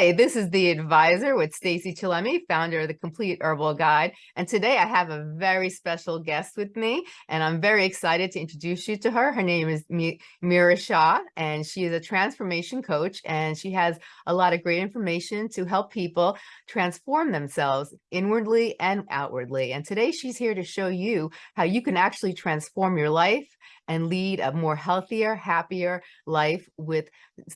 Hi, this is The Advisor with Stacey Chillemi, founder of The Complete Herbal Guide. And today I have a very special guest with me, and I'm very excited to introduce you to her. Her name is Mira Shah, and she is a transformation coach, and she has a lot of great information to help people transform themselves inwardly and outwardly. And today she's here to show you how you can actually transform your life and lead a more healthier, happier life with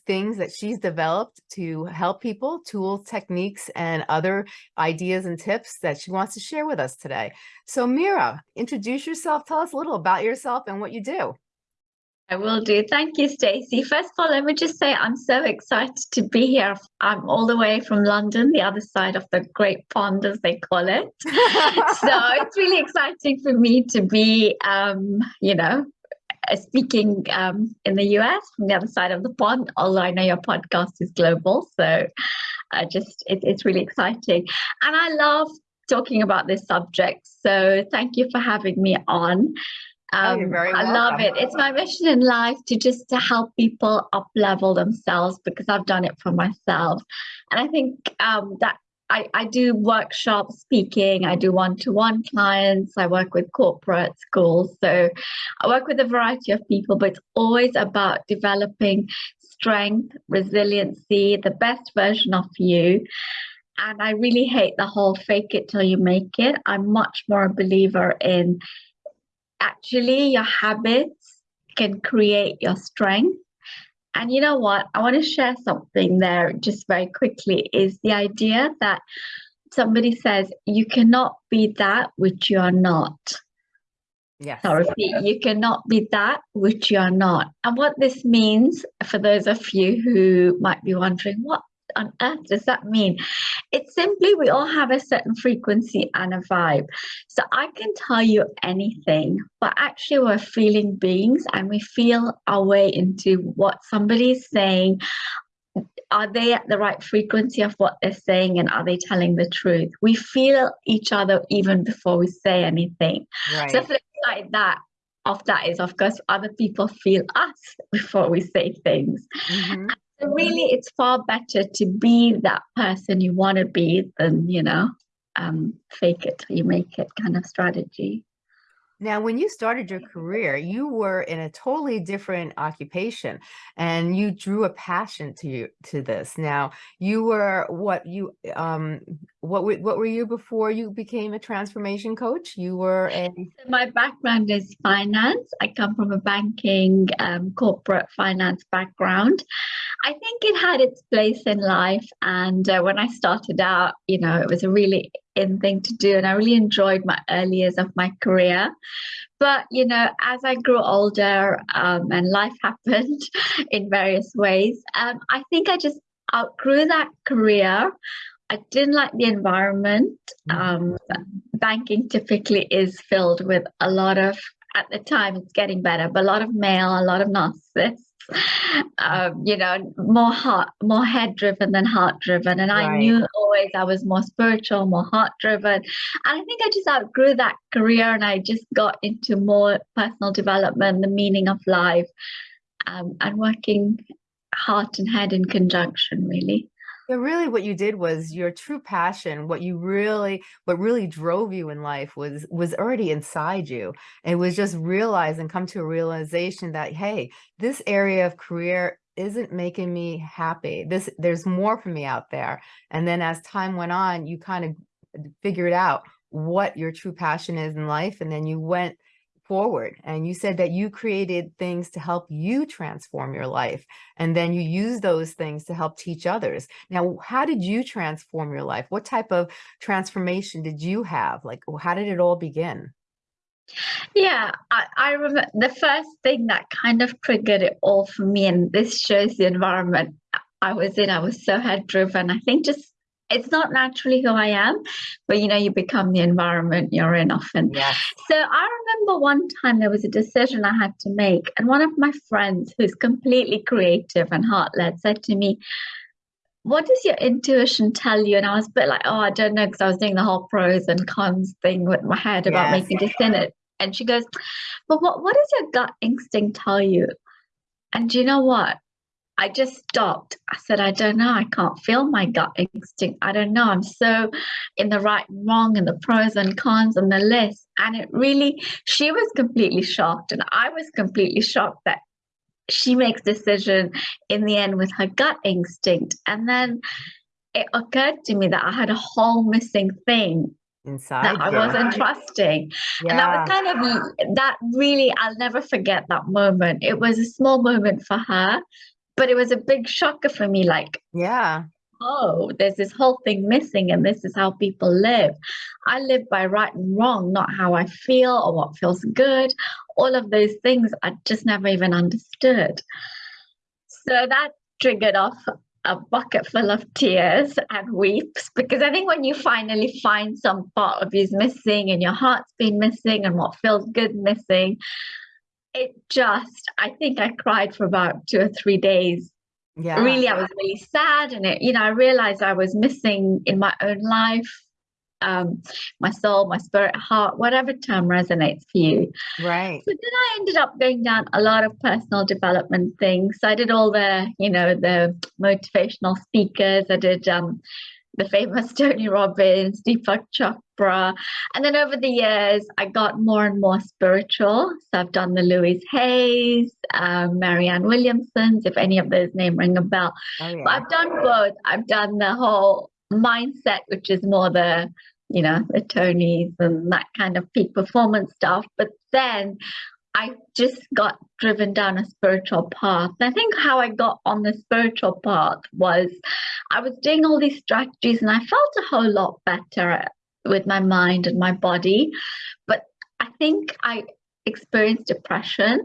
things that she's developed to help people, tools, techniques, and other ideas and tips that she wants to share with us today. So Mira, introduce yourself. Tell us a little about yourself and what you do. I will do. Thank you, Stacey. First of all, let me just say I'm so excited to be here. I'm all the way from London, the other side of the Great Pond, as they call it. so it's really exciting for me to be, um, you know, speaking um, in the US from the other side of the pond, although I know your podcast is global. So I just, it, it's really exciting. And I love talking about this subject. So thank you for having me on. Um, oh, I welcome. love it. It's my mission in life to just to help people up level themselves because I've done it for myself. And I think um, that I, I do workshop speaking, I do one-to-one clients, I work with corporate schools. So I work with a variety of people, but it's always about developing strength, resiliency, the best version of you. And I really hate the whole fake it till you make it. I'm much more a believer in actually your habits can create your strength and you know what? I want to share something there just very quickly is the idea that somebody says you cannot be that which you are not. Yes. I'll repeat, you cannot be that which you are not. And what this means for those of you who might be wondering, what on earth does that mean? It's simply we all have a certain frequency and a vibe. So I can tell you anything, but actually we're feeling beings and we feel our way into what somebody's saying. Are they at the right frequency of what they're saying and are they telling the truth? We feel each other even before we say anything. Right. So flip like that of that is of course other people feel us before we say things. Mm -hmm really it's far better to be that person you want to be than you know um, fake it you make it kind of strategy now, when you started your career, you were in a totally different occupation and you drew a passion to you to this. Now, you were what you um what what were you before you became a transformation coach? You were a My background is finance. I come from a banking um, corporate finance background. I think it had its place in life and uh, when I started out, you know, it was a really in thing to do and I really enjoyed my early years of my career. But you know, as I grew older um, and life happened in various ways, um, I think I just outgrew that career. I didn't like the environment. Um, banking typically is filled with a lot of, at the time it's getting better, but a lot of male, a lot of narcissists um, you know, more heart, more head driven than heart driven. And right. I knew always I was more spiritual, more heart driven. And I think I just outgrew that career and I just got into more personal development, the meaning of life, um, and working heart and head in conjunction, really. But really what you did was your true passion, what you really, what really drove you in life was, was already inside you. It was just realize and come to a realization that, hey, this area of career isn't making me happy. This, there's more for me out there. And then as time went on, you kind of figured out what your true passion is in life. And then you went forward and you said that you created things to help you transform your life and then you use those things to help teach others. Now how did you transform your life? What type of transformation did you have? Like how did it all begin? Yeah I, I remember the first thing that kind of triggered it all for me and this shows the environment I was in I was so head driven I think just it's not naturally who I am, but you know, you become the environment you're in often. Yes. So I remember one time there was a decision I had to make, and one of my friends who's completely creative and heart led said to me, what does your intuition tell you? And I was a bit like, oh, I don't know, because I was doing the whole pros and cons thing with my head about yes. making a decision. And she goes, but what, what does your gut instinct tell you? And do you know what? I just stopped. I said, I don't know. I can't feel my gut instinct. I don't know. I'm so in the right and wrong and the pros and cons and the list. And it really, she was completely shocked. And I was completely shocked that she makes decision in the end with her gut instinct. And then it occurred to me that I had a whole missing thing inside that I wasn't trusting. Yeah. And that was kind of that really, I'll never forget that moment. It was a small moment for her, but it was a big shocker for me. Like, yeah. oh, there's this whole thing missing, and this is how people live. I live by right and wrong, not how I feel or what feels good. All of those things I just never even understood. So that triggered off a bucket full of tears and weeps because I think when you finally find some part of you's missing and your heart's been missing and what feels good missing, it just, I think I cried for about two or three days. Yeah. Really, I was really sad and it, you know, I realized I was missing in my own life um, my soul, my spirit, heart, whatever term resonates for you. Right. So then I ended up going down a lot of personal development things. So I did all the, you know, the motivational speakers. I did um, the famous Tony Robbins, Deepak Chopra. And then over the years, I got more and more spiritual. So I've done the Louise Hays, um, Marianne Williamson's, if any of those names ring a bell. Oh, yeah. But I've done both. I've done the whole mindset, which is more the you know, the Tonys and that kind of peak performance stuff. But then I just got driven down a spiritual path. I think how I got on the spiritual path was I was doing all these strategies and I felt a whole lot better with my mind and my body. But I think I experienced depression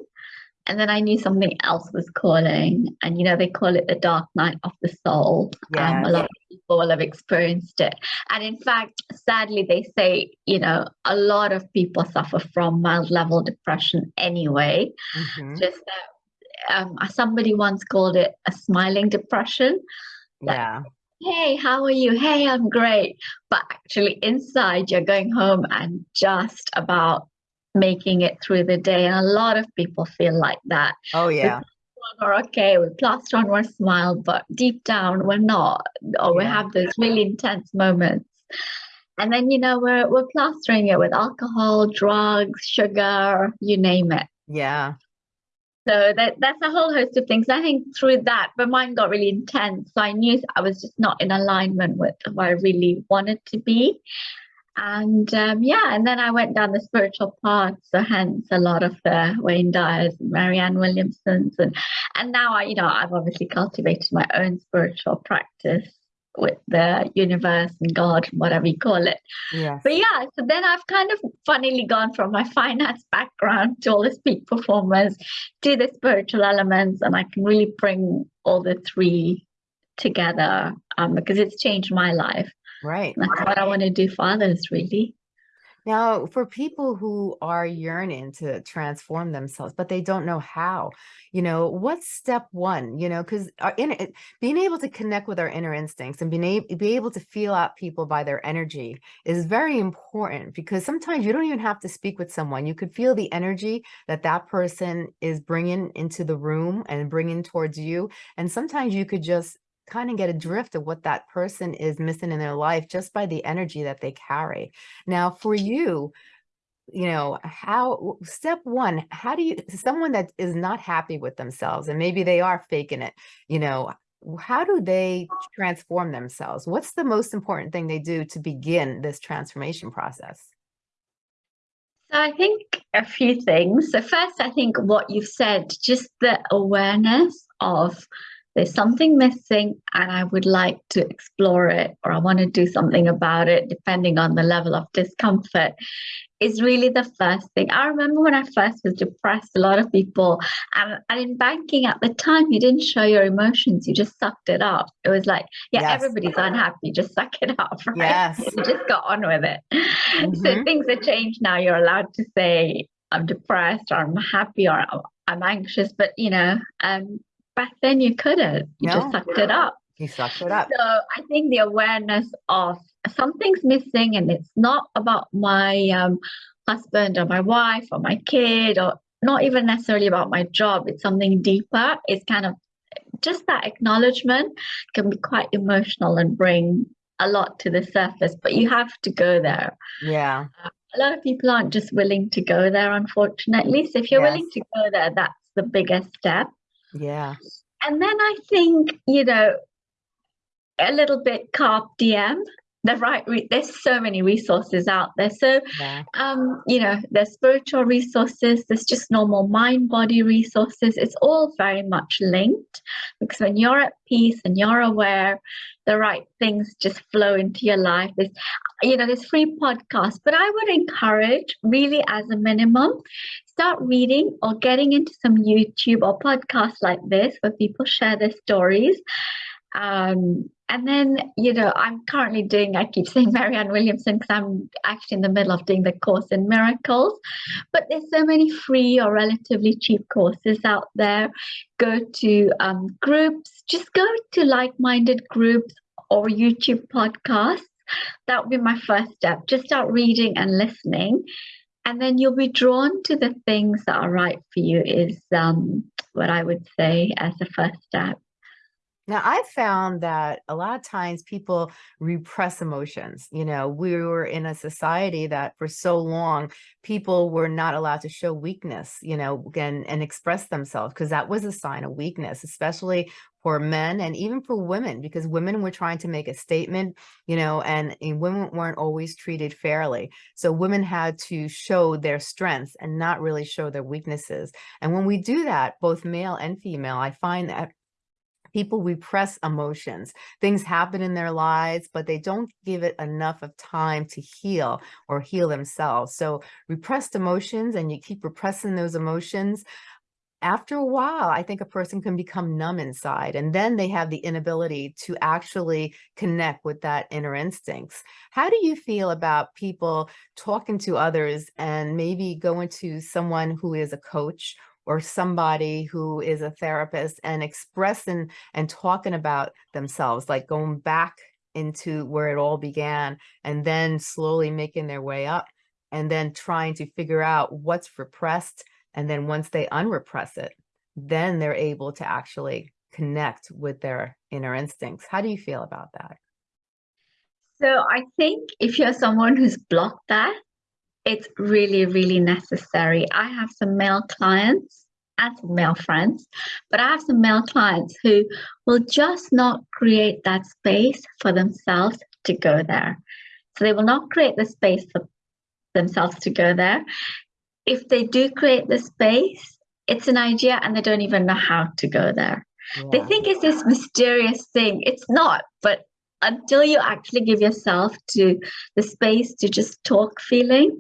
and then I knew something else was calling. And you know, they call it the dark night of the soul. Yeah. Um, a lot of people will have experienced it. And in fact, sadly, they say, you know, a lot of people suffer from mild level depression anyway. Mhm. Just that um, somebody once called it a smiling depression. like, Yeah. Hey, how are you? Hey, I'm great. But actually, inside, you're going home and just about making it through the day. And a lot of people feel like that. Oh, yeah. We're okay, we plaster on our smile, but deep down, we're not. Or we Yeah. have those really intense moments. And then, you know, we're, we're plastering it with alcohol, drugs, sugar, you name it. Yeah. So that that's a whole host of things. I think through that, but mine got really intense. So I knew I was just not in alignment with who I really wanted to be. And um, yeah, and then I went down the spiritual path. So hence a lot of the Wayne Dyers and Marianne Williamsons. And and now I, you know, I've obviously cultivated my own spiritual practice with the universe and God, whatever you call it. Yeah. But yeah, so then I've kind of funnily gone from my finance background to all the peak performance to the spiritual elements, and I can really bring all the three together um, because it's changed my life. Right. And that's what I want to do for others, really. Now, for people who are yearning to transform themselves, but they don't know how, you know, what's step one? You know, because inner, eh, being able to connect with our inner instincts and being able, be able to feel out people by their energy is very important because sometimes you don't even have to speak with someone. You could feel the energy that that person is bringing into the room and bringing towards you. And sometimes you could just kind of get a drift of what that person is missing in their life just by the energy that they carry. Now, for you, you know, how step one, how do you someone that is not happy with themselves and maybe they are faking it, you know, how do they transform themselves? What's the most important thing they do to begin this transformation process? So I think a few things. So first, I think what you've said, just the awareness of there's something missing and I would like to explore it or I want to do something about it, depending on the level of discomfort, is really the first thing. I remember when I first was depressed, a lot of people, and, and in banking at the time, you didn't show your emotions, you just sucked it up. It was like, yeah, Yes. everybody's unhappy, just suck it up, right? Yes. You just got on with it. So Mhm. things have changed now. You're allowed to say, I'm depressed or I'm happy or I'm- I'm anxious, but you know, um, back then you couldn't. You just No. sucked it up. You sucked it up. So I think the awareness of something's missing and it's not about my um, husband or my wife or my kid or not even necessarily about my job. It's something deeper. It's kind of just that acknowledgement can be quite emotional and bring a lot to the surface, but you have to go there. Yeah. A lot of people aren't just willing to go there, unfortunately. So if you're Yes. willing to go there, that's the biggest step. Yeah. And then I think, you know, a little bit carpe diem. The right, re- there's so many resources out there. So Yeah. um, you know, there's spiritual resources, there's just normal mind body resources. It's all very much linked because when you're at peace and you're aware, the right things just flow into your life. There's, you know, there's free podcasts, but I would encourage, really, as a minimum, start reading or getting into some YouTube or podcasts like this where people share their stories. Um, and then, you know, I'm currently doing, I keep saying Marianne Williamson because I'm actually in the middle of doing the course in miracles. But there's so many free or relatively cheap courses out there. Go to um, groups, just go to like minded groups or YouTube podcasts. That would be my first step. Just start reading and listening. And then you'll be drawn to the things that are right for you, is um, what I would say as a first step. Now, I found that a lot of times people repress emotions. You know, we were in a society that for so long people were not allowed to show weakness, you know, and, and express themselves because that was a sign of weakness, especially for men and even for women, because women were trying to make a statement, you know, and, and women weren't always treated fairly. So women had to show their strengths and not really show their weaknesses. And when we do that, both male and female, I find that people repress emotions. Things happen in their lives but they don't give it enough of time to heal or heal themselves. So repressed emotions and you keep repressing those emotions after a while i think a person can become numb inside and then they have the inability to actually connect with that inner instincts. How do you feel about people talking to others and maybe going to someone who is a coach or somebody who is a therapist and expressing and talking about themselves, like going back into where it all began and then slowly making their way up and then trying to figure out what's repressed. And then once they unrepress it, then they're able to actually connect with their inner instincts. How do you feel about that? So I think if you're someone who's blocked that, it's really, really necessary. I have some male clients and some male friends, but I have some male clients who will just not create that space for themselves to go there. So they will not create the space for themselves to go there. If they do create the space, it's an idea and they don't even know how to go there. They think it's this mysterious thing. It's not, but until you actually give yourself to the space to just talk feelings,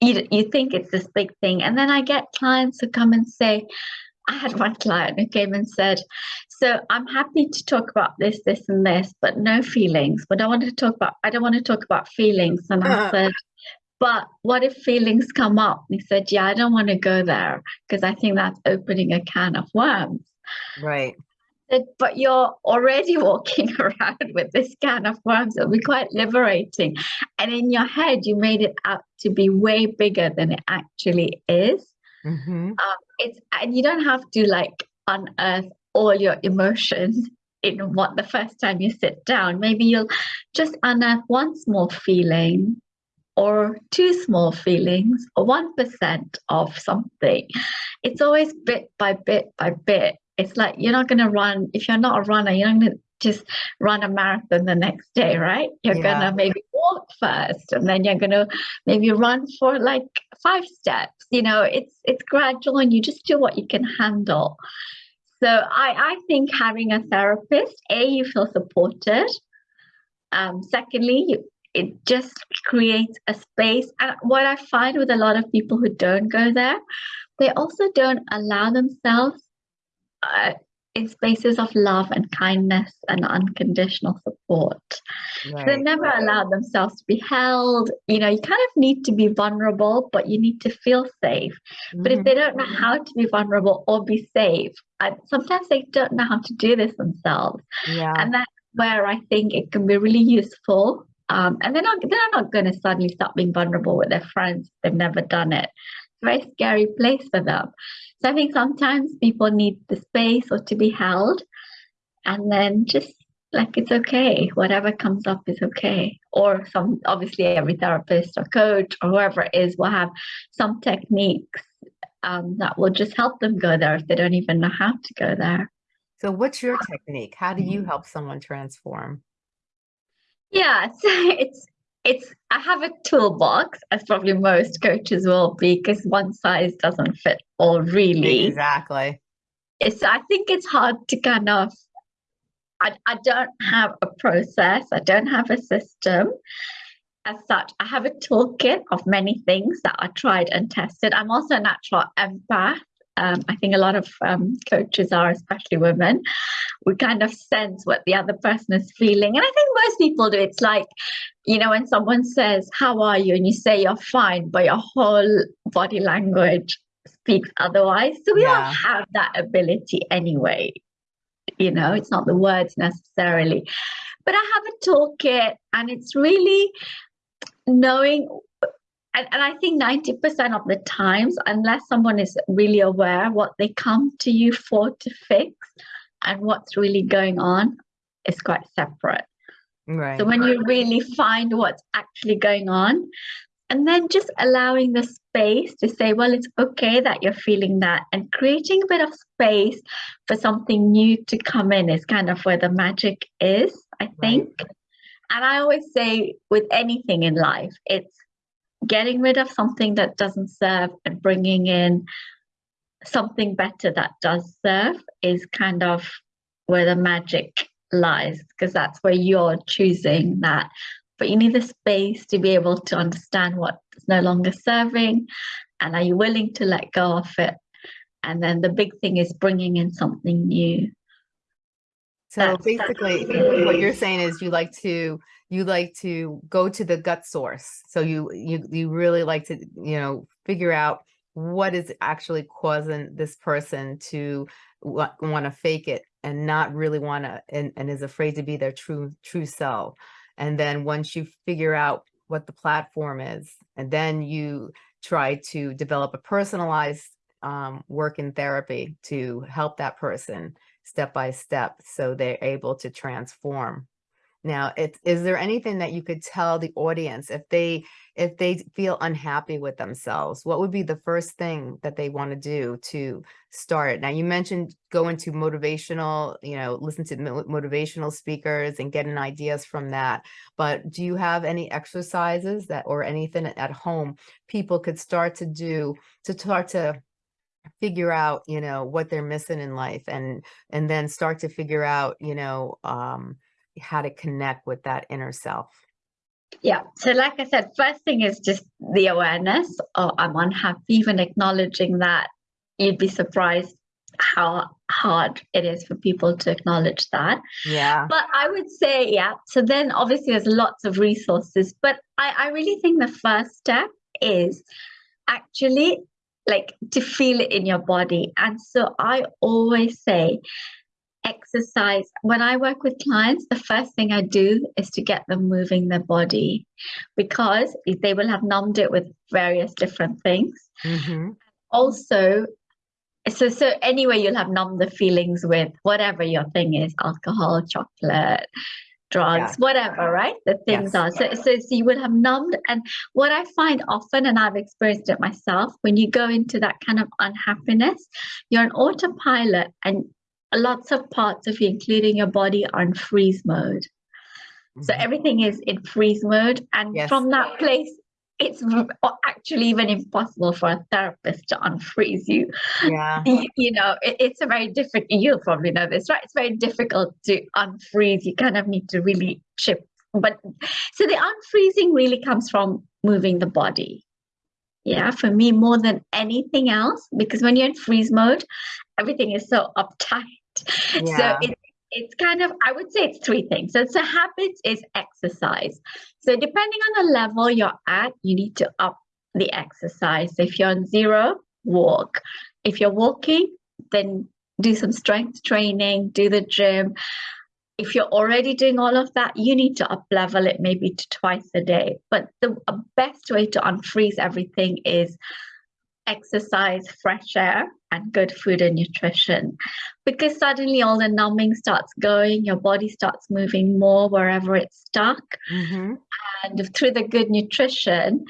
you, you think it's this big thing. And then I get clients who come and say, I had one client who came and said, So I'm happy to talk about this, this, and this, but no feelings. But I want to talk about, I don't want to talk about feelings. And I Uh-huh. said, But what if feelings come up? And he said, Yeah, I don't want to go there because I think that's opening a can of worms Right. Said, but you're already walking around with this can of worms. It'll be quite liberating. And in your head, you made it out to be way bigger than it actually is. hmm It's and you don't have to like unearth all your emotions in what the first time you sit down. Maybe you'll just unearth one small feeling or two small feelings or one percent of something. It's always bit by bit by bit. It's like you're not gonna run if you're not a runner, you're not gonna just run a marathon the next day, right? You're Yeah. gonna maybe walk first and then you're gonna maybe run for like five steps. You know, it's it's gradual and you just do what you can handle. So I, I think having a therapist, A, you feel supported. Um, secondly, you, it just creates a space. And what I find with a lot of people who don't go there, they also don't allow themselves uh, in spaces of love and kindness and unconditional support. So they've never allowed themselves to be held. You know, you kind of need to be vulnerable, but you need to feel safe. But if Mhm. they don't know how to be vulnerable or be safe, and sometimes they don't know how to do this themselves. Yeah. And that's where I think it can be really useful. Um, and they're not they're not going to suddenly start being vulnerable with their friends. They've never done it. It's a very scary place for them. So I think sometimes people need the space or to be held, and then just like it's okay, whatever comes up is okay. Or some obviously every therapist or coach or whoever it is will have some techniques um, that will just help them go there if they don't even know how to go there. So what's your technique? How do you help someone transform? Yeah, so it's it's I have a toolbox, as probably most coaches will, be, because one size doesn't fit all really. Exactly. It's I think it's hard to kind of I, I don't have a process, I don't have a system as such. I have a toolkit of many things that I tried and tested. I'm also a natural empath. Um, I think a lot of um, coaches are, especially women. We kind of sense what the other person is feeling. And I think most people do. It's like, you know, when someone says, How are you? and you say you're fine, but your whole body language speaks otherwise. So we yeah. all have that ability anyway. You know, it's not the words necessarily. But I have a toolkit, and it's really knowing and, and I think 90% of the times, unless someone is really aware what they come to you for to fix and what's really going on, is quite separate. Right. So when you really find what's actually going on, and then just allowing the space to say, well, it's okay that you're feeling that, and creating a bit of space for something new to come in is kind of where the magic is, I think. Right. And I always say, with anything in life, it's getting rid of something that doesn't serve and bringing in something better that does serve is kind of where the magic lies because that's where you're choosing that. But you need the space to be able to understand what is no longer serving and are you willing to let go of it? And then the big thing is bringing in something new so basically what you're saying is you like to you like to go to the gut source. So you you you really like to, you know, figure out what is actually causing this person to want to fake it and not really want to and, and is afraid to be their true true self. And then once you figure out what the platform is, and then you try to develop a personalized um, work in therapy to help that person step by step so they're able to transform now, it's, is there anything that you could tell the audience if they if they feel unhappy with themselves? What would be the first thing that they want to do to start? Now, you mentioned going to motivational, you know, listen to motivational speakers and getting ideas from that. But do you have any exercises that or anything at home people could start to do to start to figure out you know what they're missing in life and and then start to figure out you know um how to connect with that inner self? Yeah. So, like I said, first thing is just the awareness. Oh, I'm unhappy. Even acknowledging that, you'd be surprised how hard it is for people to acknowledge that. Yeah. But I would say, yeah. So then, obviously, there's lots of resources. But I, I really think the first step is actually like to feel it in your body. And so I always say exercise when i work with clients the first thing i do is to get them moving their body because they will have numbed it with various different things mm-hmm. also so so anyway you'll have numbed the feelings with whatever your thing is alcohol chocolate drugs yeah. whatever right the things yes. are so, so so you will have numbed and what i find often and i've experienced it myself when you go into that kind of unhappiness you're an autopilot and lots of parts of you, including your body, are in freeze mode. Mm-hmm. So everything is in freeze mode. And yes. from that place, it's actually even impossible for a therapist to unfreeze you. Yeah. You, you know, it, it's a very difficult, you'll probably know this, right? It's very difficult to unfreeze. You kind of need to really chip. But so the unfreezing really comes from moving the body yeah for me more than anything else because when you're in freeze mode everything is so uptight yeah. So it, it's kind of, I would say it's three things. So it's a habit is exercise. So depending on the level you're at, you need to up the exercise. So if you're on zero, walk. If you're walking, then do some strength training, do the gym. If you're already doing all of that, you need to up level it maybe to twice a day. But the best way to unfreeze everything is exercise, fresh air, and good food and nutrition. Because suddenly all the numbing starts going, your body starts moving more wherever it's stuck. Mhm. And through the good nutrition,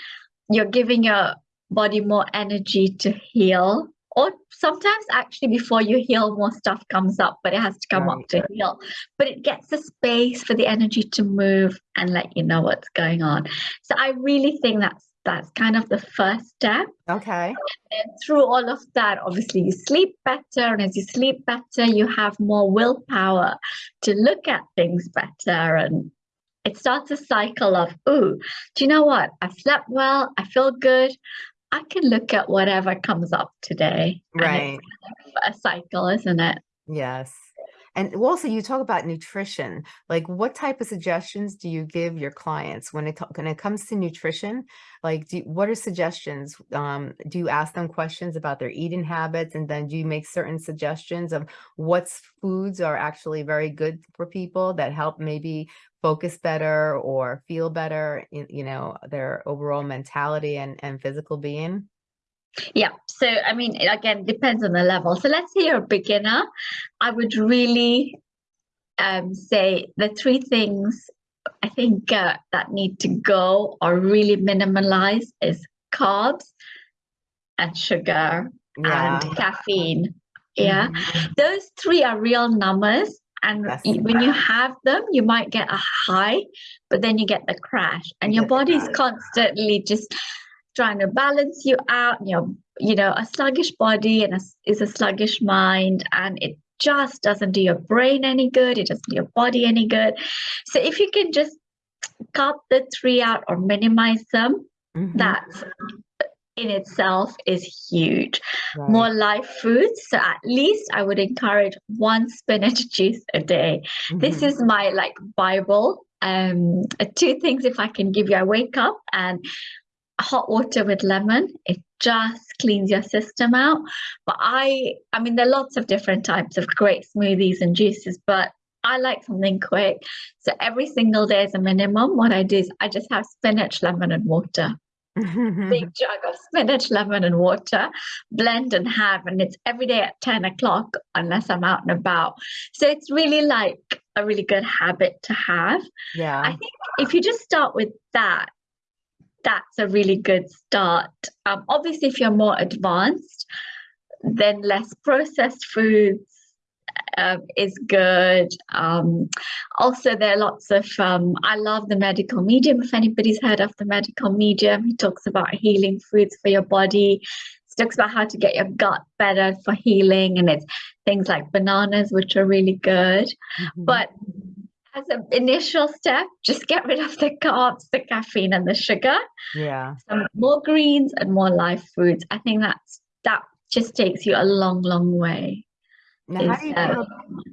you're giving your body more energy to heal. Or sometimes actually before you heal, more stuff comes up, but it has to come Right. up to heal. But it gets the space for the energy to move and let you know what's going on. So I really think that's that's kind of the first step. Okay. And through all of that, obviously you sleep better, and as you sleep better, you have more willpower to look at things better and it starts a cycle of, ooh, do you know what? I've slept well, I feel good. I can look at whatever comes up today. Right. it's a cycle, isn't it? Yes. And also you talk about nutrition. Like what type of suggestions do you give your clients when it when it comes to nutrition? Like do, what are suggestions? Um, do you ask them questions about their eating habits and then do you make certain suggestions of what foods are actually very good for people that help maybe focus better or feel better, in, you know, their overall mentality and, and physical being? Yeah. So, I mean, it again depends on the level. So, let's say you're a beginner. I would really um, say the three things I think uh, that need to go or really minimalize is carbs and sugar Yeah. and caffeine. Yeah. Mhm. Those three are real numbers. And y- when you have them, you might get a high, but then you get the crash, and You your body's constantly just trying to balance you out. You're, you know, a sluggish body and a, is a sluggish mind, and it just doesn't do your brain any good. It doesn't do your body any good. So if you can just cut the three out or minimize them, Mhm. that in itself is huge Right. more live foods. So at least I would encourage one spinach juice a day. This Mhm. is my like Bible. Um, two things if I can give you. I wake up and hot water with lemon. It just cleans your system out. But I, I mean, there are lots of different types of great smoothies and juices, but I like something quick. So every single day as a minimum, what I do is I just have spinach, lemon, and water big jug of spinach, lemon, and water, blend and have, and it's every day at 10 o'clock unless I'm out and about. So it's really like a really good habit to have. Yeah. I think if you just start with that, that's a really good start. Um, obviously, if you're more advanced, then less processed foods um, is good. Um, also, there are lots of, um, I love the medical medium. If anybody's heard of the medical medium, he talks about healing foods for your body. He talks about how to get your gut better for healing, and it's things like bananas, which are really good. Mhm. But as an initial step, just get rid of the carbs, the caffeine, and the sugar. yeah. Some more greens and more live foods. I think that's that just takes you a long, long way. Now, how do you feel,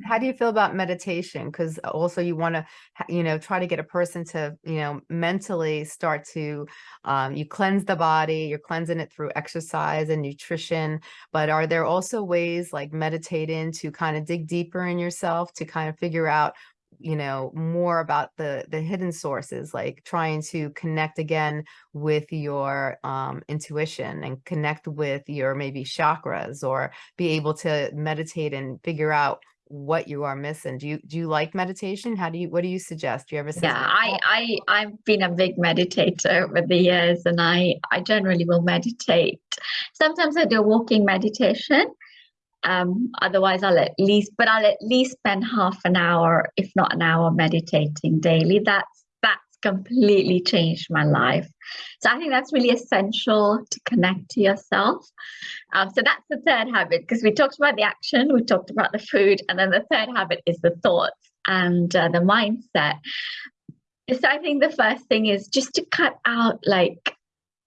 how do you feel about meditation? Because also you want to, you know, try to get a person to, you know, mentally start to, um, you cleanse the body, you're cleansing it through exercise and nutrition. But are there also ways like meditating to kind of dig deeper in yourself to kind of figure out, you know, more about the the hidden sources, like trying to connect again with your um, intuition and connect with your maybe chakras or be able to meditate and figure out what you are missing. Do you do you like meditation? How do you what do you suggest? Do you ever Yeah, I. I I've been a big meditator over the years, and I I generally will meditate. Sometimes I do a walking meditation. Um, otherwise I'll at least, but I'll at least spend half an hour, if not an hour, meditating daily. That's that's completely changed my life. So I think that's really essential to connect to yourself. Um, so that's the third habit because we talked about the action, we talked about the food, and then the third habit is the thoughts and uh, the mindset. So I think the first thing is just to cut out like,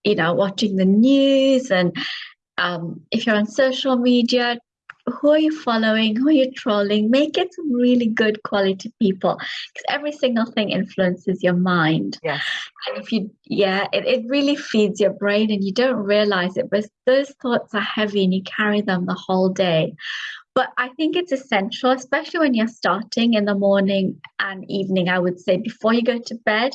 you know, watching the news and um, if you're on social media, who are you following? Who are you trolling? Make it some really good quality people because every single thing influences your mind. Yes. And if you, yeah, it, it really feeds your brain and you don't realize it, but those thoughts are heavy and you carry them the whole day. But I think it's essential, especially when you're starting in the morning and evening. I would say before you go to bed,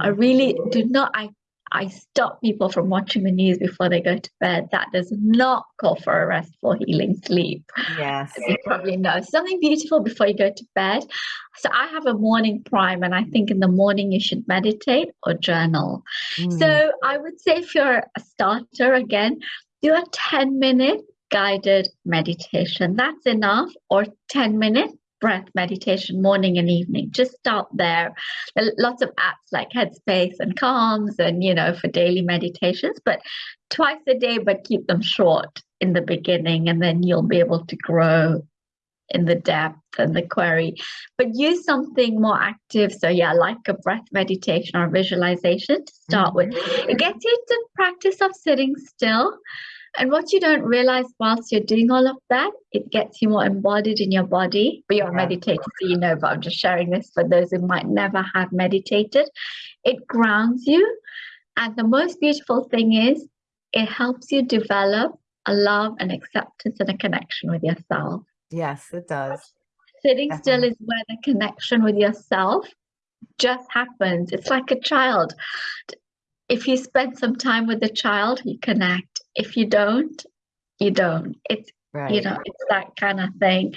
I Mhm. really do not. I I stop people from watching the news before they go to bed. That does not call for a restful, healing sleep. Yes. You probably know something beautiful before you go to bed. So I have a morning prime, and I think in the morning you should meditate or journal. Mm. So I would say if you're a starter, again, do a 10 minute guided meditation. That's enough, or 10 minute breath meditation morning and evening. Just start there. Lots of apps like headspace and calms and you know for daily meditations but twice a day but keep them short in the beginning and then you'll be able to grow in the depth and the query. But use something more active. So yeah like a breath meditation or visualization to start mm-hmm. with it gets you to practice of sitting still and what you don't realize whilst you're doing all of that, it gets you more embodied in your body. But you're yeah. meditating, so you know, but I'm just sharing this for those who might never have meditated. It grounds you. And the most beautiful thing is it helps you develop a love and acceptance and a connection with yourself. Yes, it does. Sitting Definitely. still is where the connection with yourself just happens. It's like a child if you spend some time with the child, you connect. If you don't, you don't. It's right. you know, it's that kind of thing.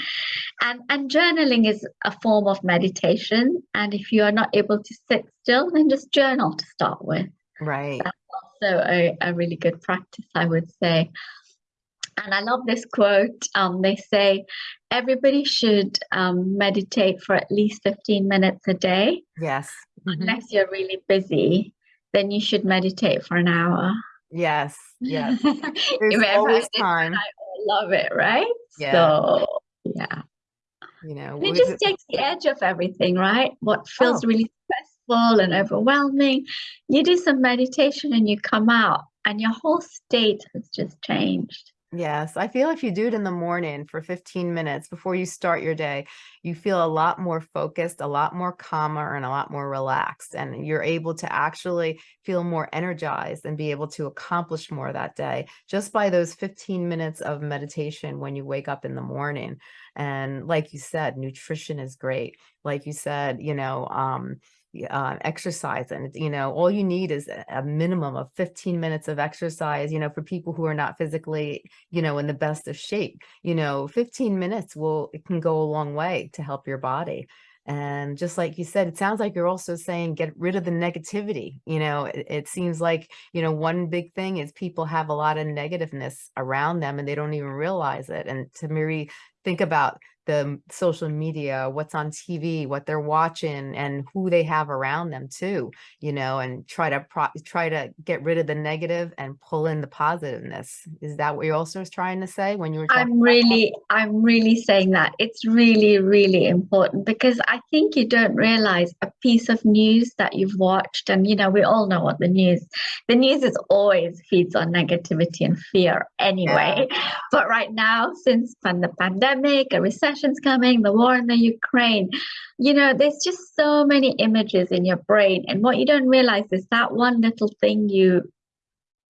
And and journaling is a form of meditation. And if you are not able to sit still, then just journal to start with. Right. That's also a, a really good practice, I would say. And I love this quote. Um, they say everybody should um, meditate for at least 15 minutes a day. Yes. Mm-hmm. Unless you're really busy then you should meditate for an hour. Yes, yes. There's always time. I love it, right? Yeah. So yeah. You know, it just takes the edge off everything, right? What feels oh. really stressful and overwhelming. You do some meditation and you come out and your whole state has just changed. Yes, I feel if you do it in the morning for 15 minutes before you start your day, you feel a lot more focused, a lot more calmer, and a lot more relaxed. And you're able to actually feel more energized and be able to accomplish more that day just by those 15 minutes of meditation when you wake up in the morning. And like you said, nutrition is great. Like you said, you know, um, uh, exercise and you know all you need is a minimum of 15 minutes of exercise you know for people who are not physically you know in the best of shape you know 15 minutes will it can go a long way to help your body. And just like you said it sounds like you're also saying get rid of the negativity you know it, it seems like you know one big thing is people have a lot of negativeness around them and they don't even realize it. And to me think about the social media, what's on TV, what they're watching and who they have around them too, you know, and try to try to get rid of the negative and pull in the positiveness. Is that what you're also trying to say when you were I'm really I'm really saying that. It's really really important because I think you don't realize a piece of news that you've watched and you know we all know what the news the news is always feeds on negativity and fear anyway. Yeah. But right now since the pandemic, a recession recession's coming, the war in the Ukraine. You know, there's just so many images in your brain. And what you don't realize is that one little thing you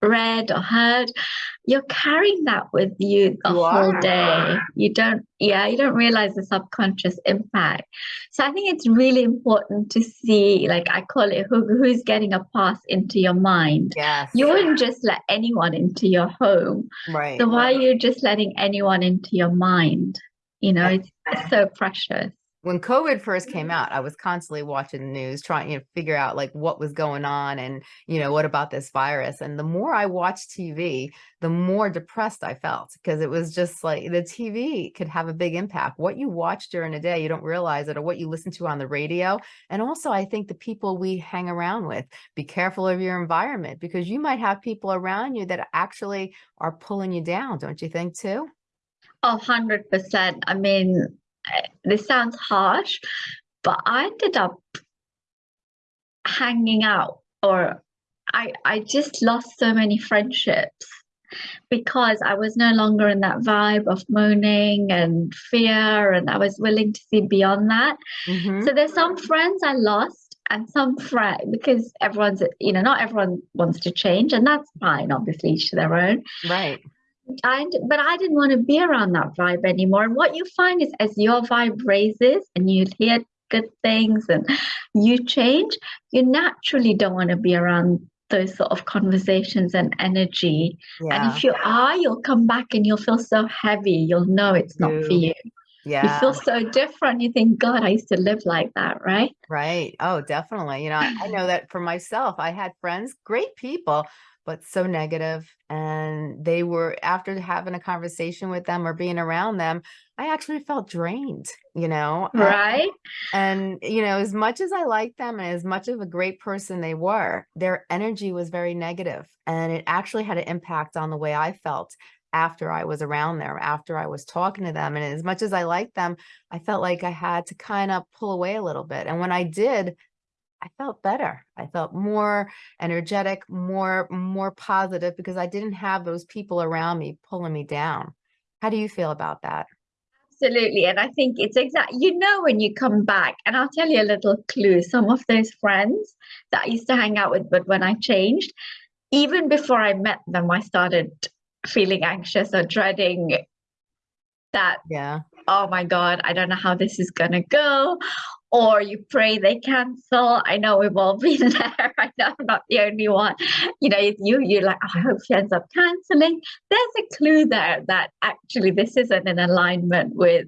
read or heard, you're carrying that with you the you whole day. You don't, yeah, you don't realize the subconscious impact. So I think it's really important to see, like I call it, who, who's getting a pass into your mind. Yes. You wouldn't just let anyone into your home. Right. So why are you just letting anyone into your mind? You know, it's, it's so precious. When COVID first came out, I was constantly watching the news, trying to you know, figure out like what was going on and, you know, what about this virus. And the more I watched TV, the more depressed I felt because it was just like the TV could have a big impact. What you watch during the day, you don't realize it, or what you listen to on the radio. And also, I think the people we hang around with, be careful of your environment because you might have people around you that actually are pulling you down, don't you think, too? Oh, 100%. I mean, this sounds harsh, but I ended up hanging out or I, I just lost so many friendships because I was no longer in that vibe of moaning and fear, and I was willing to see beyond that. Mm-hmm. So there's some friends I lost, and some friends because everyone's you know not everyone wants to change, and that's fine. Obviously, each to their own. Right. I, but I didn't want to be around that vibe anymore. And what you find is as your vibe raises and you hear good things and you change, you naturally don't want to be around those sort of conversations and energy. Yeah. And if you are, you'll come back and you'll feel so heavy. You'll know it's not for do. you. You feel so different. You think, God, I used to live like that, right? Right. Oh, definitely. You know, I, I know that for myself, I had friends, great people, but so negative, And they were, after having a conversation with them or being around them, I actually felt drained, you know? And, Right? and, you know, as much as I liked them and as much of a great person they were, their energy was very negative, And it actually had an impact on the way I felt after I was around them, after I was talking to them. And as much as I liked them, I felt like I had to kind of pull away a little bit. And when I did, I felt better. I felt more energetic, more more positive because I didn't have those people around me pulling me down. How do you feel about that? Absolutely. And I think it's exact, you know, when you come back, and I'll tell you a little clue. Some of those friends that I used to hang out with, but when I changed, even before I met them, I started feeling anxious or dreading that, Yeah. oh my God, I don't know how this is going to go. Or you pray they cancel. I know we've all been there. I know I'm not the only one. You know, you you're like, oh, I hope she ends up canceling. There's a clue there that actually this isn't in alignment with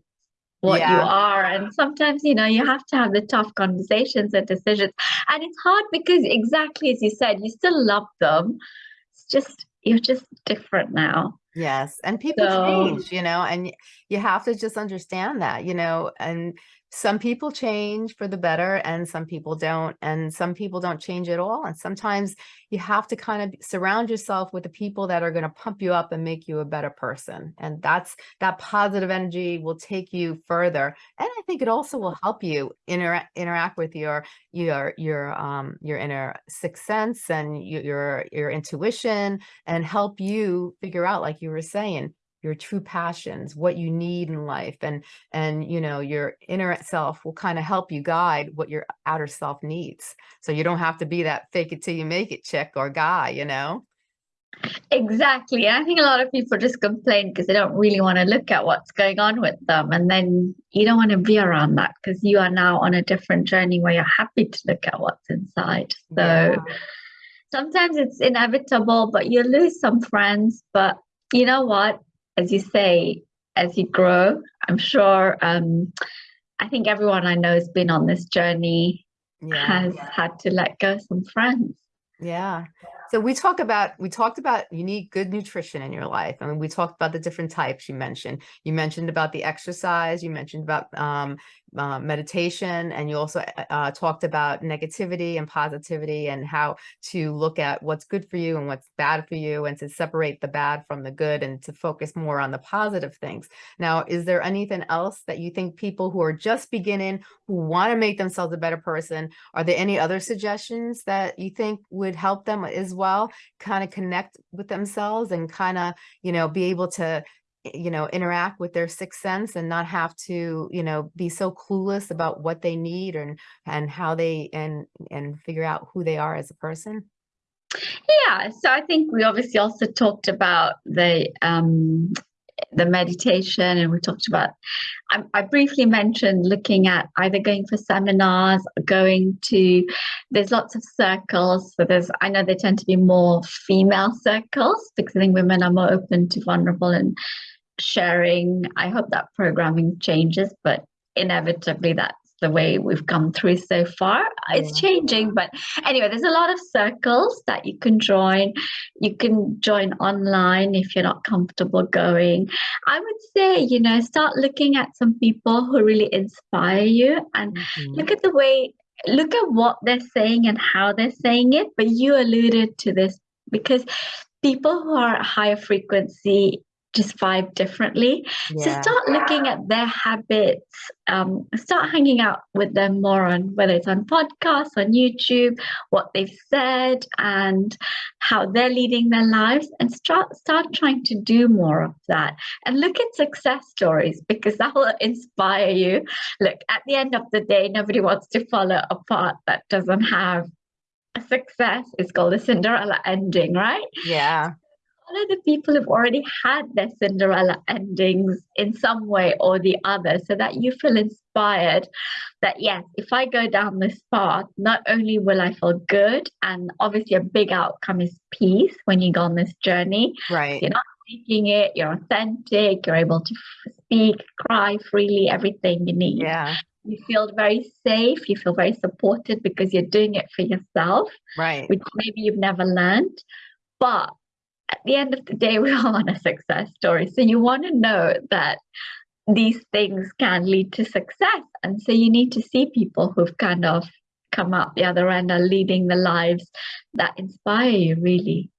what you are. And sometimes, you know, you have to have the tough conversations and decisions. And it's hard because exactly as you said, you still love them. It's just you're just different now. Yes. And people So change, you know, and you have to just understand that, you know, and some people change for the better and some people don't. And some people don't change at all. And sometimes you have to kind of surround yourself with the people that are going to pump you up and make you a better person. And that's that positive energy will take you further. And I think it also will help you interact interact with your your your um your inner sixth sense and your your intuition and help you figure out, like you were saying, your true passions, what you need in life, and and you know your inner self will kind of help you guide what your outer self needs. So you don't have to be that fake it till you make it chick or guy, you know? exactly. And I think a lot of people just complain because they don't really want to look at what's going on with them. And then you don't want to be around that because you are now on a different journey where you're happy to look at what's inside. So Yeah, sometimes it's inevitable, but you lose some friends. But you know what? As you say, as you grow, I'm sure um, I think everyone I know has been on this journey yeah. has had to let go some friends. Yeah. So we talk about we talked about you need good nutrition in your life. I mean, we talked about the different types you mentioned. You mentioned about the exercise, you mentioned about um, uh, meditation, and you also uh, uh, talked about negativity and positivity and how to look at what's good for you and what's bad for you and to separate the bad from the good and to focus more on the positive things. Now, is there anything else that you think people who are just beginning, who want to make themselves a better person, are there any other suggestions that you think would help them as well kind of connect with themselves and kind of you know be able to you know interact with their sixth sense and not have to you know be so clueless about what they need and and how they and and figure out who they are as a person Yeah, so I think we obviously also talked about the um, the meditation, and we talked about. I, I briefly mentioned looking at either going for seminars, going to. There's lots of circles. So there's. I know they tend to be more female circles because I think women are more open to vulnerable and sharing. I hope that programming changes, but inevitably that's the way we've come through so far. It's changing, but anyway, there's a lot of circles that you can join. You can join online if you're not comfortable going. I would say, you know, start looking at some people who really inspire you and Mhm. look at the way, look at what they're saying and how they're saying it. But you alluded to this because people who are higher frequency just vibe differently. So start looking at their habits. Um, start hanging out with them more on whether it's on podcasts, on YouTube, what they've said, and how they're leading their lives, and start start trying to do more of that. And look at success stories because that will inspire you. Look, at the end of the day, nobody wants to follow a path that doesn't have a success. It's called a Cinderella ending, right? yeah follow the people who've already had their Cinderella endings in some way or the other so that you feel inspired that yes, if I go down this path, not only will I feel good, and obviously a big outcome is peace when you go on this journey. Right. You're not seeking it, you're authentic, you're able to speak, cry freely, everything you need. Yeah. You feel very safe, you feel very supported because you're doing it for yourself, Right. which maybe you've never learned. But at the end of the day, we all want a success story. So you want to know that these things can lead to success. And so you need to see people who've kind of come out the other end are leading the lives that inspire you, really.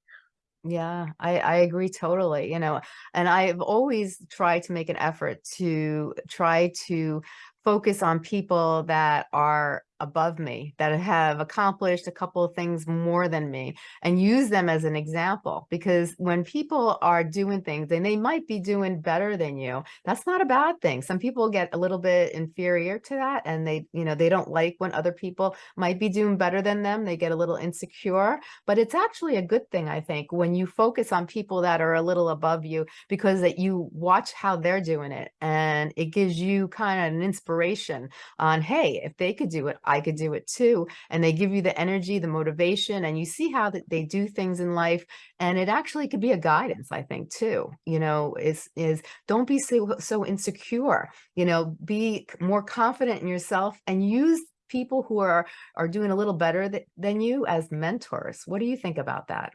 Yeah, I, I agree totally, you know, and I've always tried to make an effort to try to focus on people that are above me that have accomplished a couple of things more than me and use them as an example because when people are doing things and they might be doing better than you that's not a bad thing. Some people get a little bit inferior to that and they you know they don't like when other people might be doing better than them they get a little insecure but it's actually a good thing i think when you focus on people that are a little above you because that you watch how they're doing it and it gives you kind of an inspiration on hey if they could do it I could do it too. And they give you the energy, the motivation, and you see how that they do things in life. And it actually could be a guidance, I think, too. You know, is is don't be so so insecure. You know, be more confident in yourself and use people who are are doing a little better th than you as mentors. What do you think about that?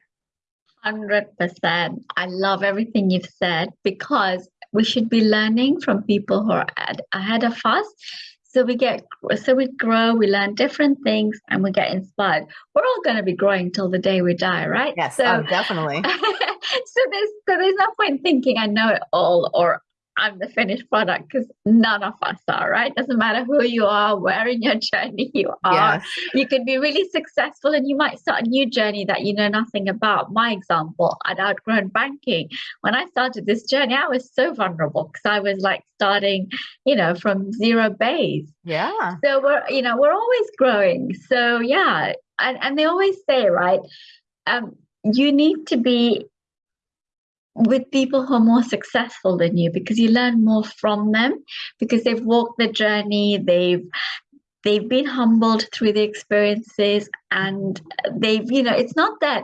100%. I love everything you've said because we should be learning from people who are ahead of us so we get so we grow we learn different things and we get inspired. We're all going to be growing till the day we die right? Yes so oh, definitely. so there's so there's no point thinking i know it all or I'm the finished product because none of us are, right? Doesn't matter who you are, where in your journey you are. Yes. You can be really successful and you might start a new journey that you know nothing about. My example, I'd outgrown banking. When I started this journey, I was so vulnerable because I was like starting, you know, from zero base. Yeah. So we're, you know, we're always growing. So yeah. And and they always say, right, um, you need to be with people who are more successful than you because you learn more from them because they've walked the journey they've they've been humbled through the experiences and they've you know it's not that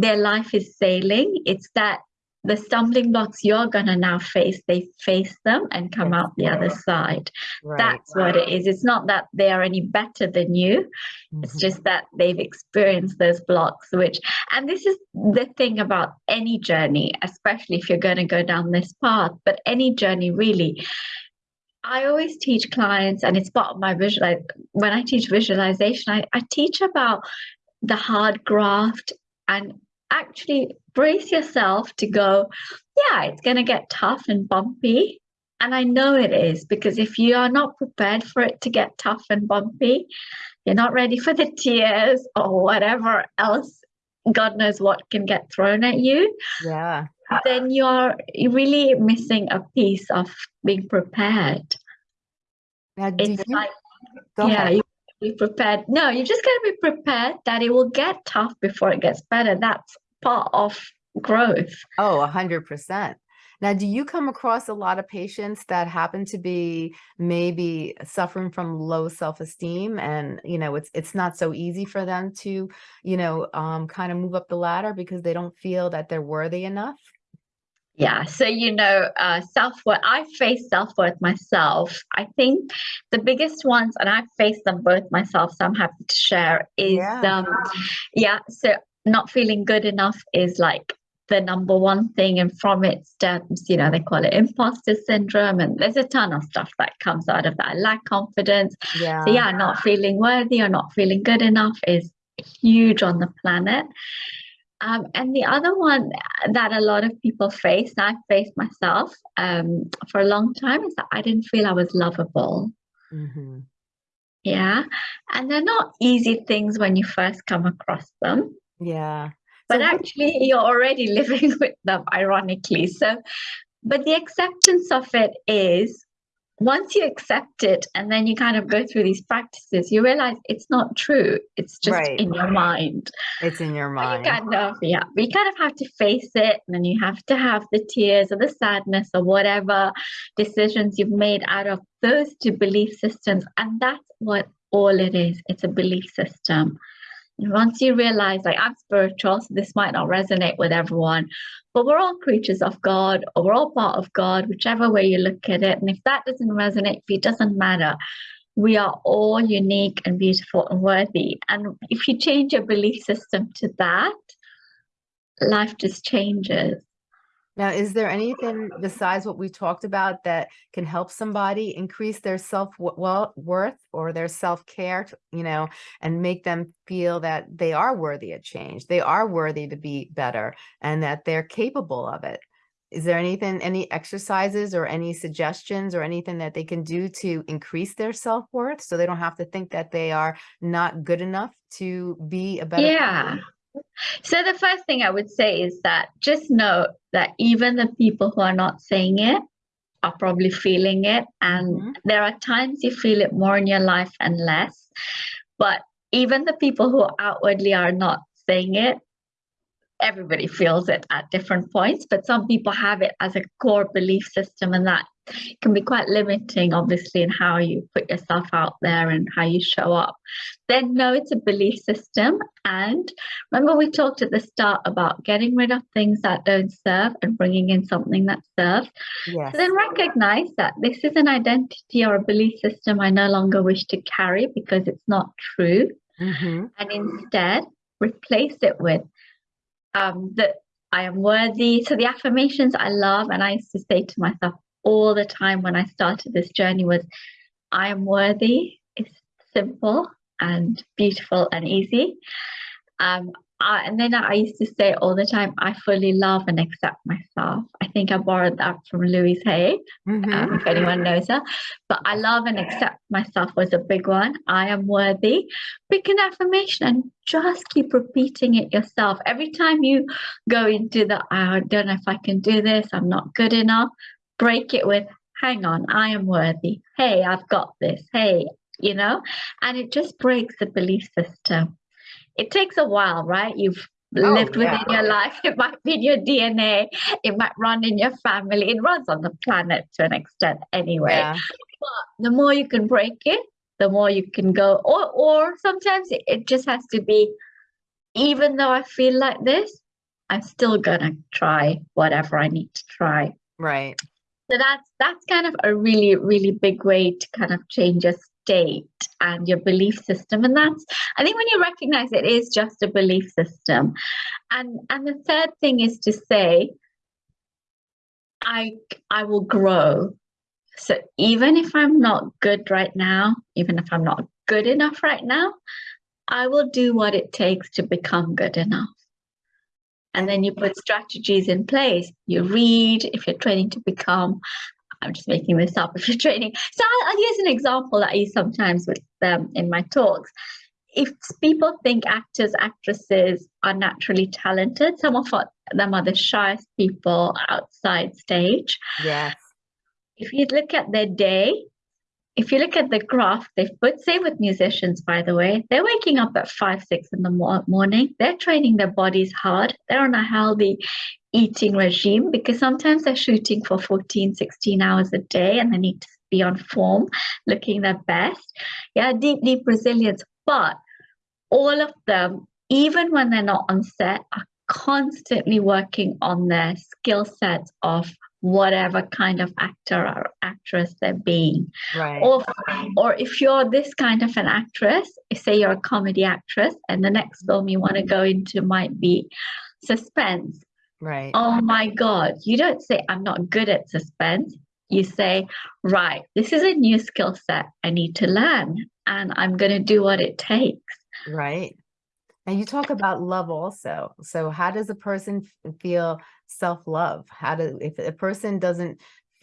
their life is sailing it's that the stumbling blocks you're going to now face, they face them and come out the other side. Right. That's what it is. It's not that they are any better than you. Mm-hmm. It's just that they've experienced those blocks, which, and this is the thing about any journey, especially if you're going to go down this path, but any journey really. I always teach clients, and it's part of my visual. When I teach visualization, I, I teach about the hard graft and actually brace yourself to go, yeah, it's going to get tough and bumpy. And I know it is because if you are not prepared for it to get tough and bumpy, you're not ready for the tears or whatever else, God knows what can get thrown at you. Yeah. Then you're really missing a piece of being prepared. Now, it's like, yeah, you be prepared. No, you just got to be prepared that it will get tough before it gets better. That's part of growth. Oh, a hundred percent. Now, do you come across a lot of patients that happen to be maybe suffering from low self-esteem and, you know, it's it's not so easy for them to, you know, um, kind of move up the ladder because they don't feel that they're worthy enough? Yeah, so you know, uh, self worth. I face self worth myself. I think the biggest ones, and I've faced them both myself, so I'm happy to share. Is yeah, um, yeah. So not feeling good enough is like the number one thing, and from it stems, you know, they call it imposter syndrome, and there's a ton of stuff that comes out of that. I lack confidence. Yeah. So yeah, not feeling worthy or not feeling good enough is huge on the planet. Um, and the other one that a lot of people face, and I've faced myself um, for a long time, is that I didn't feel I was lovable. Mm-hmm. Yeah. And they're not easy things when you first come across them. Yeah. But so actually, you're already living with them, ironically. So, but the acceptance of it is once you accept it and then you kind of go through these practices, you realize it's not true. It's just Right. in your mind. It's in your But you mind. kind of, yeah, but you kind of have to face it, and then you have to have the tears or the sadness or whatever decisions you've made out of those two belief systems. And that's what all it is. It's a belief system. Once you realize, like, I'm spiritual, so this might not resonate with everyone, but we're all creatures of God, or we're all part of God, whichever way you look at it. And if that doesn't resonate, if it doesn't matter, we are all unique and beautiful and worthy. And if you change your belief system to that, life just changes. Now, is there anything besides what we talked about that can help somebody increase their self-worth or their self care, you know, and make them feel that they are worthy of change, they are worthy to be better, and that they're capable of it? Is there anything, any exercises or any suggestions or anything that they can do to increase their self worth so they don't have to think that they are not good enough to be a better? Yeah. So the first thing I would say is that just know that even the people who are not saying it are probably feeling it. And Mhm. there are times you feel it more in your life and less. But even the people who outwardly are not saying it, everybody feels it at different points. But some people have it as a core belief system, and that can be quite limiting, obviously, in how you put yourself out there and how you show up. Then know it's a belief system. And remember, we talked at the start about getting rid of things that don't serve and bringing in something that serves. Yes. So then recognize that this is an identity or a belief system I no longer wish to carry because it's not true. hmm And instead, replace it with um, that I am worthy. So the affirmations I love, and I used to say to myself all the time when I started this journey was, I am worthy. It's simple and beautiful and easy. Um, I, and then I used to say all the time, I fully love and accept myself. I think I borrowed that from Louise Hay, hmm um, if anyone knows her. But I love and accept myself was a big one. I am worthy. Pick an affirmation and just keep repeating it yourself. Every time you go into the, I don't know if I can do this, I'm not good enough, break it with, hang on, I am worthy. Hey, I've got this. Hey, you know, and it just breaks the belief system. It takes a while, right? You've Oh, lived yeah. within your life. It might be in your DNA. It might run in your family. It runs on the planet to an extent anyway. Yeah. But The more you can break it, the more you can go. Or or sometimes it, it just has to be, even though I feel like this, I'm still gonna try whatever I need to try. Right. So that's that's kind of a really, really big way to kind of change your state and your belief system. And that's I think when you recognize it is just a belief system. And and the third thing is to say, I I will grow. So even if I'm not good right now, even if I'm not good enough right now, I will do what it takes to become good enough. And then you put strategies in place. You read if you're training to become. I'm just making this up. If you're training, so I'll, I'll use an example that I use sometimes with them in my talks. If people think actors, actresses are naturally talented, some of them are the shyest people outside stage. Yes. If you look at their day, if you look at the graph they've put, say with musicians, by the way, they're waking up at five, six in the morning. They're training their bodies hard. They're on a healthy eating regime because sometimes they're shooting for 14, 16 hours a day and they need to be on form, looking their best. Yeah, deep, deep resilience. But all of them, even when they're not on set, are constantly working on their skill sets of whatever kind of actor or actress they're being Right. or or if you're this kind of an actress say you're a comedy actress and the next film you want to go into might be suspense Right. oh my god you don't say i'm not good at suspense you say right this is a new skill set i need to learn and i'm going to do what it takes Right. And you talk about love also. So how does a person feel self-love? How do, if a person doesn't,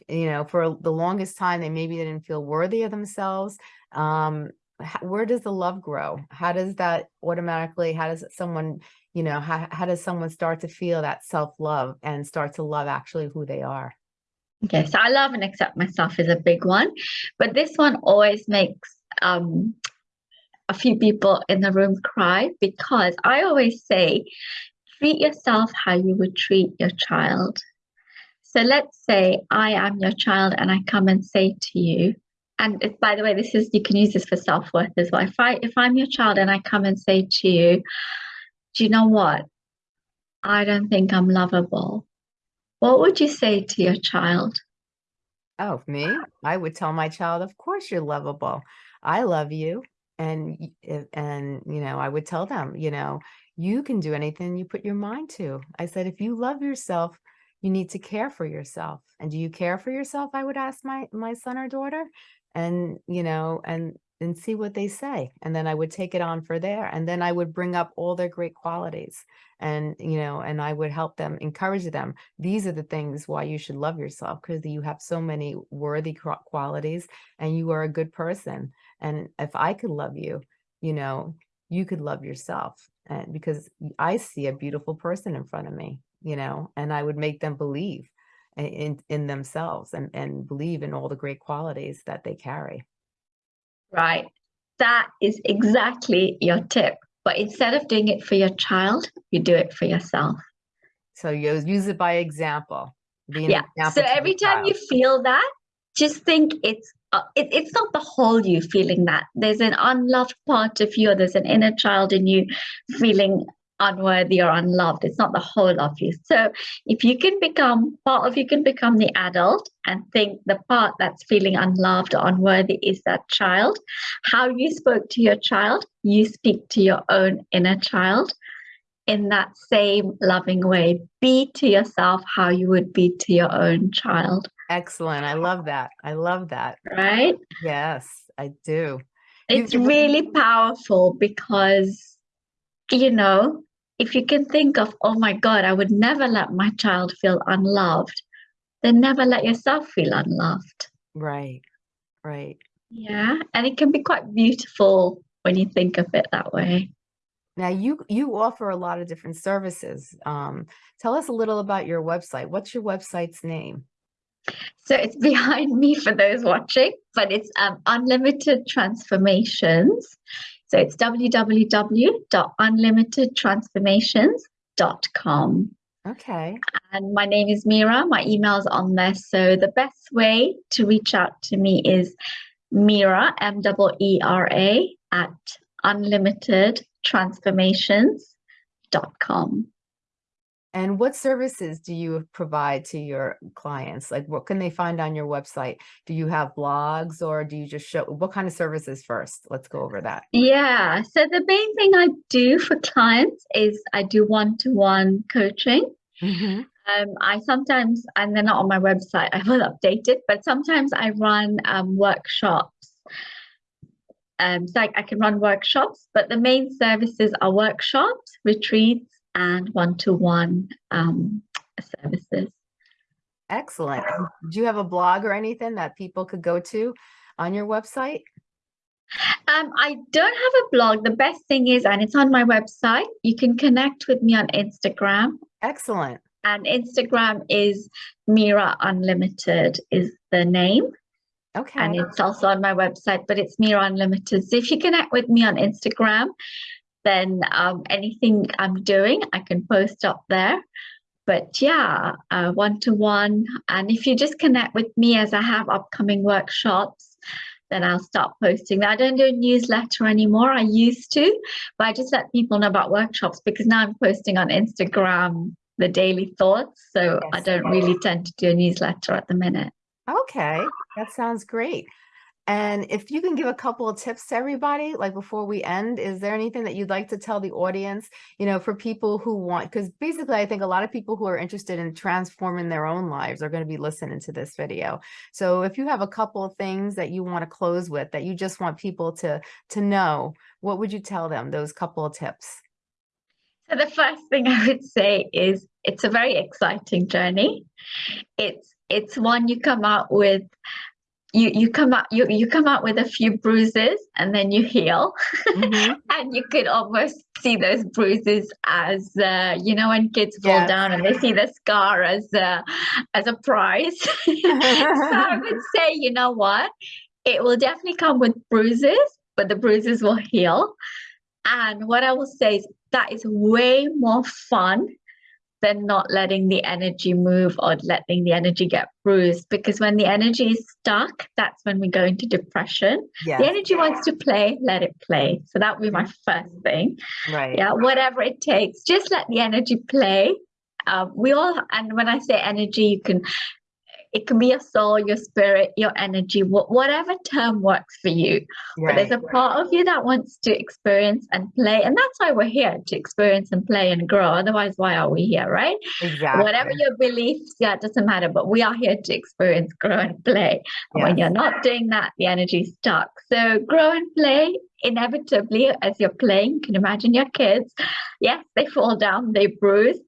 you know, for the longest time, they maybe didn't feel worthy of themselves. Um, h- where does the love grow? How does that automatically, how does someone, you know, how, how does someone start to feel that self-love and start to love actually who they are? Okay, so I love and accept myself is a big one, but this one always makes um, a few people in the room cry because I always say, treat yourself how you would treat your child. So let's say I am your child and I come and say to you, and it, by the way, this is you can use this for self-worth as well. If I if I'm your child and I come and say to you, do you know what? I don't think I'm lovable. What would you say to your child? Oh, me? I would tell my child, of course you're lovable. I love you. And, and, you know, I would tell them, you know, you can do anything you put your mind to. I said, if you love yourself, you need to care for yourself. And do you care for yourself? I would ask my, my son or daughter and, you know, and, and see what they say. And then I would take it on for there. And then I would bring up all their great qualities and, you know, and I would help them, encourage them. These are the things why you should love yourself because you have so many worthy qualities and you are a good person. And if I could love you, you know, you could love yourself and because I see a beautiful person in front of me, you know, and I would make them believe in, in themselves and, and believe in all the great qualities that they carry. Right. That is exactly your tip. But instead of doing it for your child, you do it for yourself. So you use it by example. yeah. Example so every time child. you feel that, just think it's uh, it, it's not the whole you feeling that. There's an unloved part of you, or there's an inner child in you feeling unworthy or unloved. It's not the whole of you. So if you can become part of you can become the adult and think the part that's feeling unloved or unworthy is that child. How you spoke to your child, you speak to your own inner child in that same loving way. Be to yourself how you would be to your own child. Excellent. I love that. I love that. Right? Yes, I do. It's really powerful because, you know, if you can think of, oh my God, I would never let my child feel unloved, then never let yourself feel unloved. Right, right. Yeah, and it can be quite beautiful when you think of it that way. Now you you offer a lot of different services. Um, tell us a little about your website. What's your website's name? So it's behind me for those watching, but it's um, Unlimited Transformations. So it's www.unlimitedtransformations.com. Okay. And my name is Mira. My email's on there. So the best way to reach out to me is Mira, M E R A, at unlimitedtransformations.com. And what services do you provide to your clients? Like what can they find on your website? Do you have blogs or do you just show what kind of services first? Let's go over that. Yeah. So the main thing I do for clients is I do one-to-one coaching. Mm -hmm. um, I sometimes, and they're not on my website, I will update it, but sometimes I run um, workshops. Um, so I, I can run workshops, but the main services are workshops, retreats, and one-to-one um, services. Excellent. Do you have a blog or anything that people could go to on your website? Um, I don't have a blog. The best thing is, and it's on my website, you can connect with me on Instagram. Excellent. And Instagram is Mira Unlimited is the name. Okay. And it's also on my website, but it's Mira Unlimited. So if you connect with me on Instagram, then um, anything I'm doing, I can post up there. But yeah, one to one. And if you just connect with me as I have upcoming workshops, then I'll start posting. I don't do a newsletter anymore. I used to, but I just let people know about workshops because now I'm posting on Instagram the daily thoughts. So yes. I don't really tend to do a newsletter at the minute. Okay, that sounds great. And if you can give a couple of tips to everybody, like before we end, is there anything that you'd like to tell the audience, you know, for people who want, because basically I think a lot of people who are interested in transforming their own lives are going to be listening to this video. So if you have a couple of things that you want to close with, that you just want people to, to know, what would you tell them, those couple of tips? So the first thing I would say is it's a very exciting journey. It's, it's one you come out with you you come up you you come out with a few bruises and then you heal Mhm. and you could almost see those bruises as uh, you know when kids fall Yes. down and they see the scar as a as a prize so i would say you know what it will definitely come with bruises but the bruises will heal and what i will say is that is way more fun than not letting the energy move or letting the energy get bruised. Because when the energy is stuck that's when we go into depression. The energy wants to play let it play. So that would be my first thing. Right. yeah whatever it takes just let the energy play. Uh, we all and when i say energy you can it can be your soul your spirit your energy wha- whatever term works for you. But there's Right. a part of you that wants to experience and play and that's why we're here to experience and play and grow. Otherwise why are we here right? Exactly. whatever your beliefs yeah it doesn't matter but we are here to experience grow and play. And when you're not doing that the energy's stuck. So grow and play inevitably as you're playing. You can imagine your kids. Yes they fall down they bruise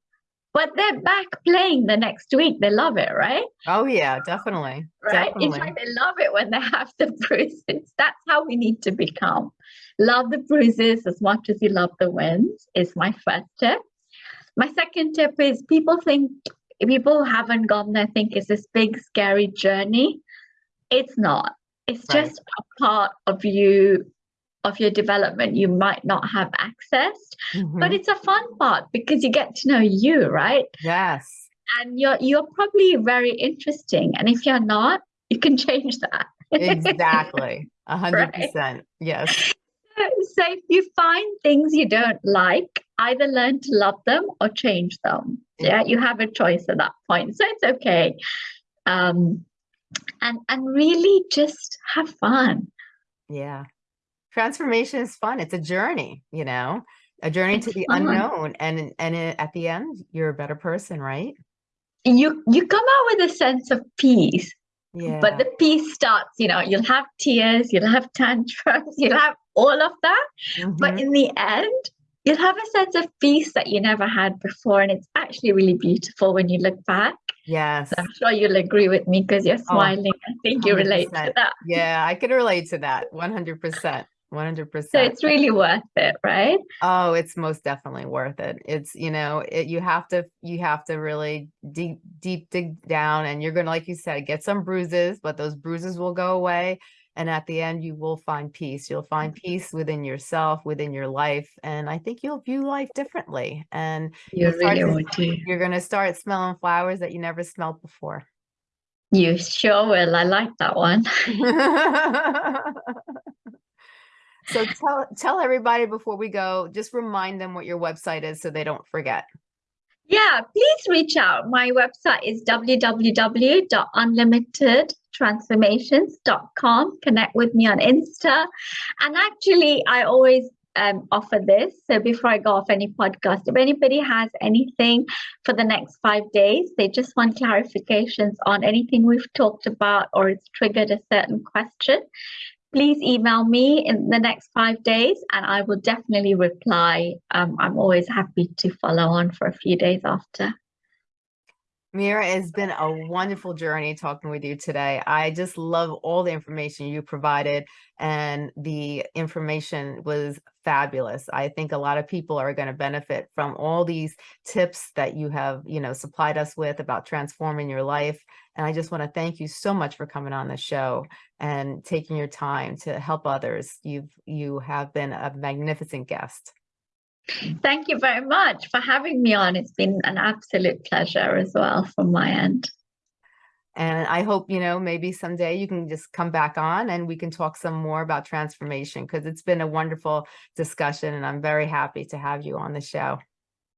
but they're back playing the next week. They love it right? Oh yeah, definitely. right? In Definitely. fact they love it when they have the bruises. That's how we need to become. Love the bruises as much as you love the wins is my first tip. My second tip is people think people haven't gone there think it's this big scary journey. It's not. It's Right. just a part of you of your development you might not have accessed but Mhm. it's a fun part because you get to know you right Yes. and you're you're probably very interesting and if you're not you can change that Exactly. A hundred Right. percent. Yes. so if you find things you don't like either learn to love them or change them yeah you have a choice at that point so it's okay um and and really just have fun Yeah. Transformation is fun. It's a journey, you know, a journey to the fun. unknown. And and at the end, you're a better person, right? you you come out with a sense of peace Yeah. but the peace starts you know you'll have tears you'll have tantrums you'll have all of that but Mhm. in the end you'll have a sense of peace that you never had before and it's actually really beautiful when you look back yes. so i'm sure you'll agree with me because you're smiling i think you relate to that Yeah, I can relate to that. 100%. 100%. so it's really worth it right Oh, it's most definitely worth it. It's, you know, it, you have to, you have to really deep, deep dig down and you're going to, like you said, get some bruises, but those bruises will go away. And at the end, you will find peace. You'll find mm-hmm. peace within yourself, within your life. And I think you'll view life differently. And you really to- would you're going to start smelling flowers that you never smelled before. you sure will i like that one so tell, tell everybody before we go, just remind them what your website is so they don't forget. Yeah, please reach out. My website is www.unlimitedtransformations.com. Connect with me on Insta. And actually, I always um, offer this. So before I go off any podcast, if anybody has anything for the next five days, they just want clarifications on anything we've talked about or it's triggered a certain question, please email me in the next five days and I will definitely reply. Um, I'm always happy to follow on for a few days after. Mira, it's been a wonderful journey talking with you today. I just love all the information you provided and the information was fabulous. I think a lot of people are going to benefit from all these tips that you have, you know, supplied us with about transforming your life. And I just want to thank you so much for coming on the show and taking your time to help others. You've you have been a magnificent guest. Thank you very much for having me on. It's been an absolute pleasure as well from my end. And I hope, you know, maybe someday you can just come back on and we can talk some more about transformation because it's been a wonderful discussion and I'm very happy to have you on the show.